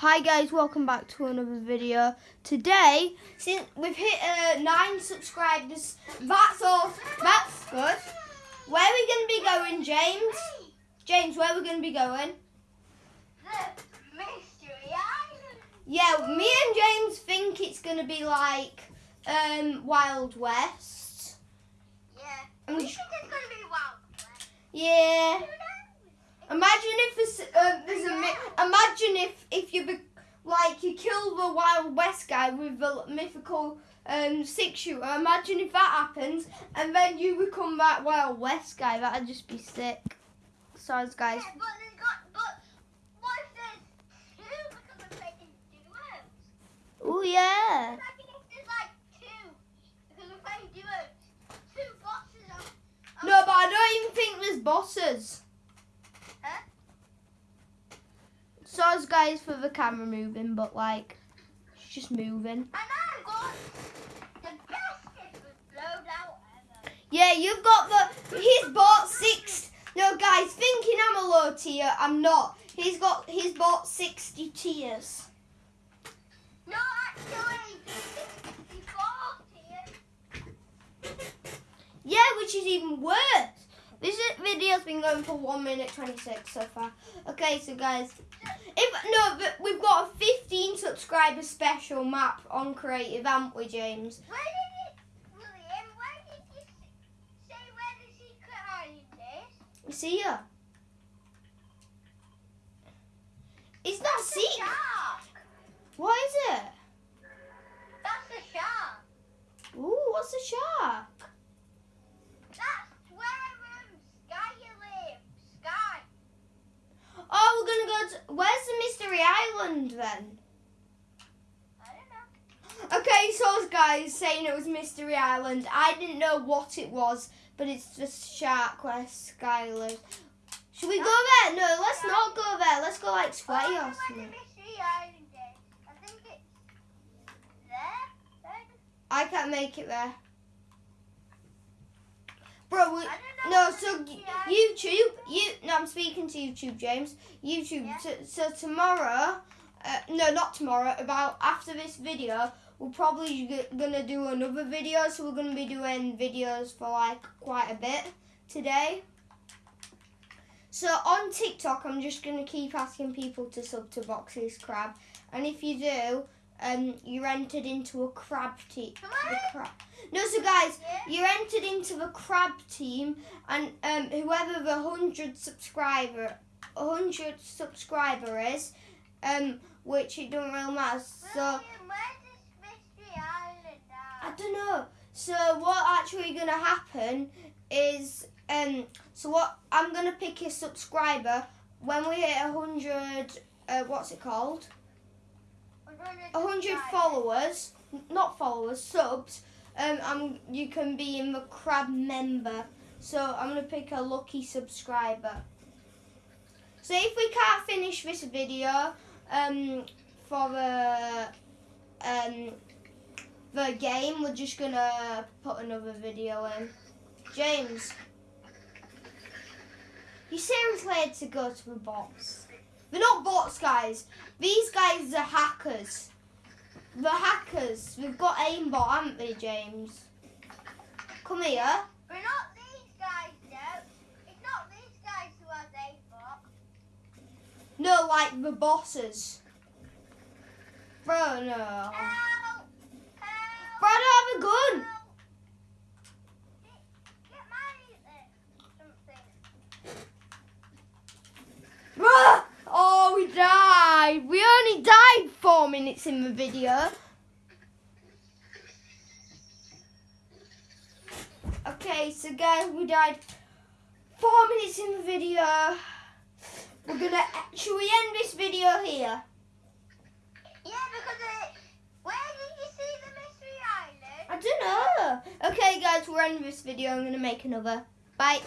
Hi guys, welcome back to another video. Today, since we've hit uh, nine subscribers, that's all. That's good. Where are we going to be going, James? James, where are we going to be going? The mystery island. Yeah, me and James think it's going to be like um, Wild West. Yeah. And We we think it's gonna be wild. West. yeah. Imagine if there's, uh, there's a mi- imagine if if you be, like you kill the Wild West guy with the mythical um, six shooter. Imagine if that happens and then you become that Wild West guy. That'd just be sick. Sorry, guys. Yeah, but they got. But what if there's two because we're playing duos? Oh yeah. Imagine if there's like two because we're playing duos. Two bosses on. No, but I don't even think there's bosses. Huh? Sorry, guys, for the camera moving, but like, it's just moving. And I've got the best loadout ever. Yeah, you've got the. He's bought six. No, guys, thinking I'm a low tier, I'm not. He's got. He's bought sixty tiers. No, actually, 64 tiers. Yeah, which is even worse. This video's been going for one minute twenty six so far. Okay, so guys, if no, but we've got a fifteen subscriber special map on creative, haven't we, James? Where did it, William? Where did you say where the secret island is ya. It's not That's the secret. shark. What is it? That's the shark. Ooh, what's a shark? That's where um, Skye lives. Skye. Oh, we're gonna go to. Where's the mystery island then? I don't know. Okay, so guys saying it was Mystery Island. I didn't know what it was, but it's just Shark where Skye. Should we go there? No, let's not go there. Let's go like oh, I Sweaty don't or something. I think it's there. There. I can't make it there. Bro, we, I don't know no, so YouTube, you, no, I'm speaking to YouTube, James. YouTube, Yeah. so, so tomorrow, uh, no, not tomorrow, about after this video, we're probably gonna do another video, so we're gonna be doing videos for like quite a bit today. So on TikTok, I'm just gonna keep asking people to sub to Boxes Crab, and if you do, um, you're entered into a crab team. Crab. No, so guys, Yeah. you're entered into the crab team, and um, whoever the hundred subscriber, hundred subscriber is, um, which it don't really matter. So William, where's this mystery island I don't know. So what actually gonna happen is, um, so what I'm gonna pick a subscriber when we hit a hundred. Uh, what's it called? A hundred followers, not followers, subs. Um, I'm you can be in the crab member. So I'm gonna pick a lucky subscriber. So if we can't finish this video, um, for the um the game, we're just gonna put another video in. James, you seriously had to go to the bots? They're not bots, guys. These guys are hackers. The hackers. We've got aimbot, haven't they, James? Come here. We're not these guys, though. It's not these guys who are they for. No, like the bosses. Bro, no. Help! Help! Bro, I have a gun. Oh, we died. We only died four minutes in the video. Okay, so guys, we died four minutes in the video. We're gonna actually end this video here. Yeah, because it, where did you see the mystery island? I don't know. Okay, guys, we're ending this video. I'm gonna make another. Bye.